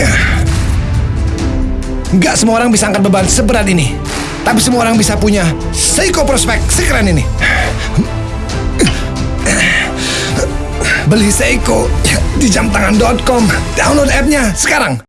Iya. Nggak semua orang bisa angkat beban seberat ini. Tapi semua orang bisa punya Seiko Prospek sekeren ini. Beli Seiko di jamtangan.com. Download app-nya sekarang.